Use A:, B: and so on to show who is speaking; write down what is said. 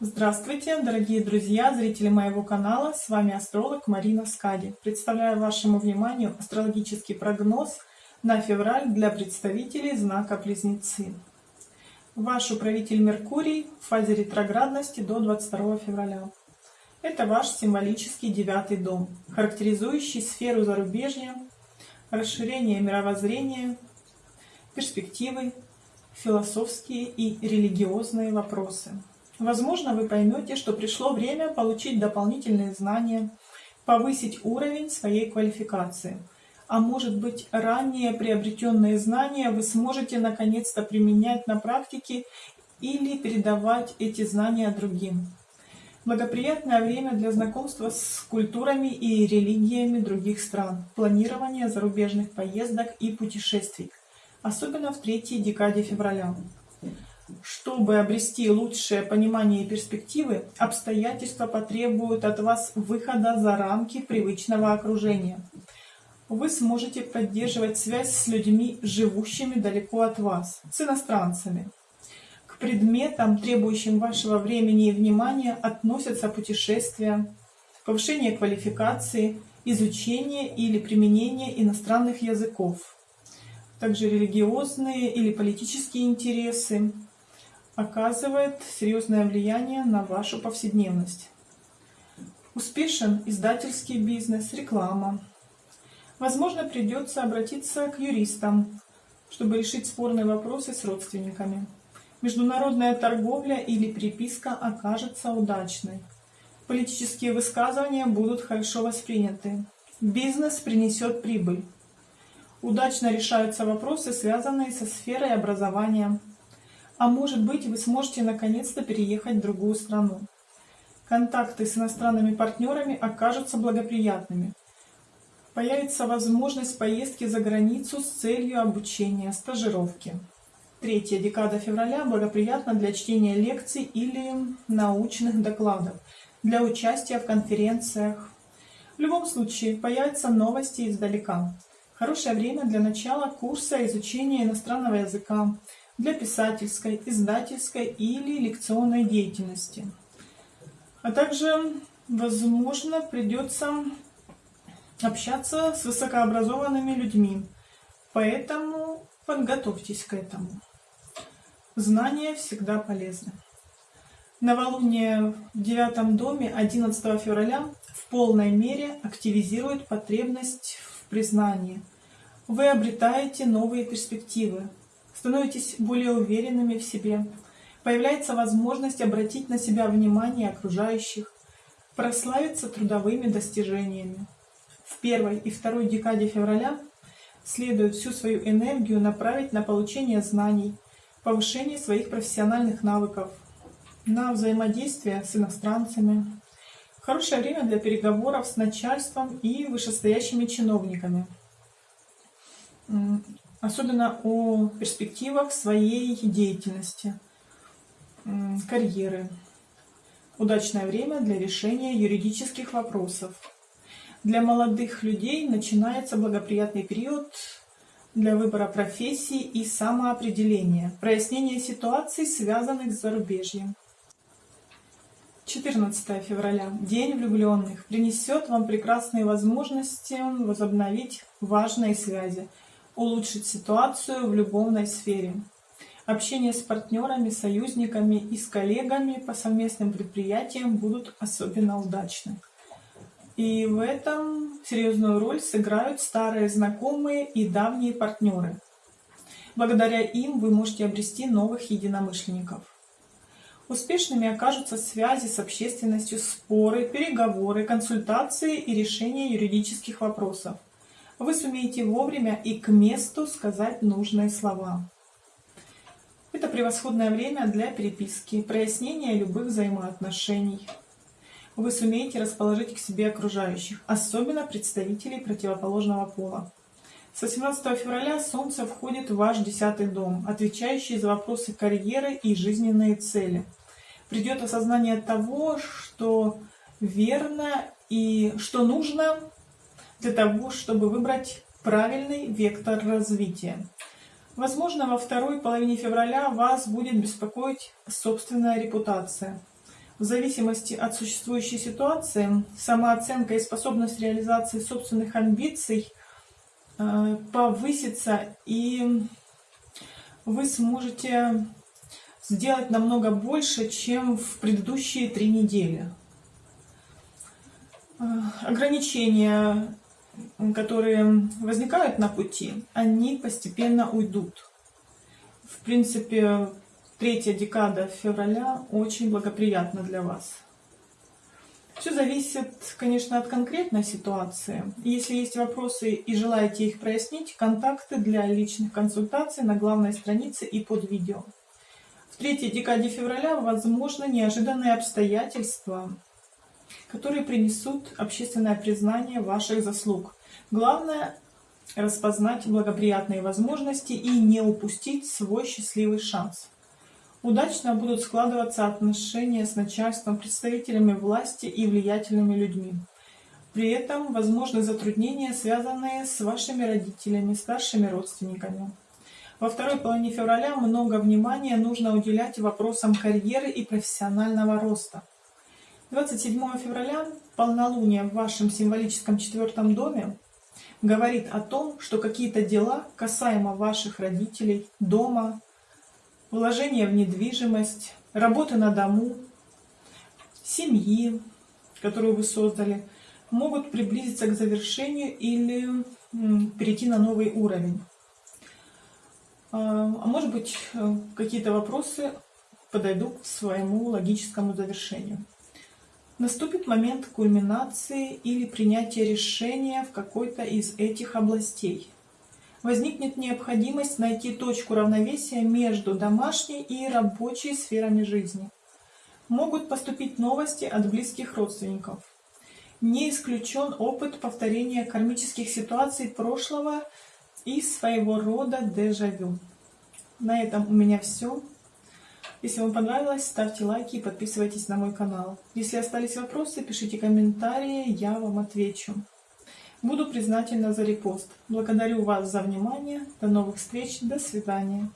A: Здравствуйте, дорогие друзья, зрители моего канала. С вами астролог Марина Скади. Представляю вашему вниманию астрологический прогноз на февраль для представителей знака Близнецы. Ваш управитель Меркурий в фазе ретроградности до 22 февраля. Это ваш символический девятый дом, характеризующий сферу зарубежья, расширение мировоззрения, перспективы, философские и религиозные вопросы. Возможно, вы поймете, что пришло время получить дополнительные знания, повысить уровень своей квалификации. А может быть, ранее приобретенные знания вы сможете наконец-то применять на практике или передавать эти знания другим. Благоприятное время для знакомства с культурами и религиями других стран, планирования зарубежных поездок и путешествий, особенно в третьей декаде февраля. Чтобы обрести лучшее понимание и перспективы, обстоятельства потребуют от вас выхода за рамки привычного окружения. Вы сможете поддерживать связь с людьми, живущими далеко от вас, с иностранцами. К предметам, требующим вашего времени и внимания, относятся путешествия, повышение квалификации, изучение или применение иностранных языков, также религиозные или политические интересы, оказывает серьезное влияние на вашу повседневность. Успешен издательский бизнес, реклама. Возможно, придется обратиться к юристам, чтобы решить спорные вопросы с родственниками. Международная торговля или переписка окажется удачной. Политические высказывания будут хорошо восприняты. Бизнес принесет прибыль. Удачно решаются вопросы, связанные со сферой образования. А может быть, вы сможете наконец-то переехать в другую страну. Контакты с иностранными партнерами окажутся благоприятными. Появится возможность поездки за границу с целью обучения, стажировки. Третья декада февраля благоприятна для чтения лекций или научных докладов, для участия в конференциях. В любом случае, появятся новости издалека. Хорошее время для начала курса изучения иностранного языка, для писательской, издательской или лекционной деятельности. А также, возможно, придется общаться с высокообразованными людьми, поэтому подготовьтесь к этому. Знания всегда полезны. Новолуние в девятом доме 11 февраля в полной мере активизирует потребность в признании. Вы обретаете новые перспективы, становитесь более уверенными в себе, появляется возможность обратить на себя внимание окружающих, прославиться трудовыми достижениями. В первой и второй декаде февраля следует всю свою энергию направить на получение знаний, повышение своих профессиональных навыков, на взаимодействие с иностранцами. Хорошее время для переговоров с начальством и вышестоящими чиновниками особенно о перспективах своей деятельности, карьеры. Удачное время для решения юридических вопросов. Для молодых людей начинается благоприятный период для выбора профессии и самоопределения, прояснения ситуаций, связанных с зарубежьем. 14 февраля. День влюбленных принесет вам прекрасные возможности возобновить важные связи, улучшить ситуацию в любовной сфере. Общение с партнерами, союзниками и с коллегами по совместным предприятиям будут особенно удачны. И в этом серьезную роль сыграют старые знакомые и давние партнеры. Благодаря им вы можете обрести новых единомышленников. Успешными окажутся связи с общественностью, споры, переговоры, консультации и решение юридических вопросов вы сумеете вовремя и к месту сказать нужные слова. Это превосходное время для переписки, прояснения любых взаимоотношений. Вы сумеете расположить к себе окружающих, особенно представителей противоположного пола. С 18 февраля Солнце входит в ваш десятый дом, отвечающий за вопросы карьеры и жизненные цели. Придет осознание того, что верно и что нужно для того, чтобы выбрать правильный вектор развития. Возможно, во второй половине февраля вас будет беспокоить собственная репутация. В зависимости от существующей ситуации, самооценка и способность реализации собственных амбиций э, повысится, и вы сможете сделать намного больше, чем в предыдущие три недели. Э, ограничения, которые возникают на пути, они постепенно уйдут. В принципе, третья декада февраля очень благоприятна для вас. Все зависит, конечно, от конкретной ситуации. Если есть вопросы и желаете их прояснить, контакты для личных консультаций на главной странице и под видео. В третьей декаде февраля возможны неожиданные обстоятельства, которые принесут общественное признание ваших заслуг. Главное – распознать благоприятные возможности и не упустить свой счастливый шанс. Удачно будут складываться отношения с начальством, представителями власти и влиятельными людьми. При этом возможны затруднения, связанные с вашими родителями, старшими родственниками. Во второй половине февраля много внимания нужно уделять вопросам карьеры и профессионального роста. 27 февраля полнолуние в вашем символическом четвертом доме говорит о том, что какие-то дела касаемо ваших родителей, дома, вложения в недвижимость, работы на дому, семьи, которую вы создали, могут приблизиться к завершению или перейти на новый уровень. А, а может быть, э, какие-то вопросы подойдут к своему логическому завершению. Наступит момент кульминации или принятия решения в какой-то из этих областей возникнет необходимость найти точку равновесия между домашней и рабочей сферами жизни. Могут поступить новости от близких родственников. Не исключен опыт повторения кармических ситуаций прошлого и своего рода дежавю. На этом у меня все. Если вам понравилось, ставьте лайки и подписывайтесь на мой канал. Если остались вопросы, пишите комментарии, я вам отвечу. Буду признательна за репост. Благодарю вас за внимание. До новых встреч. До свидания.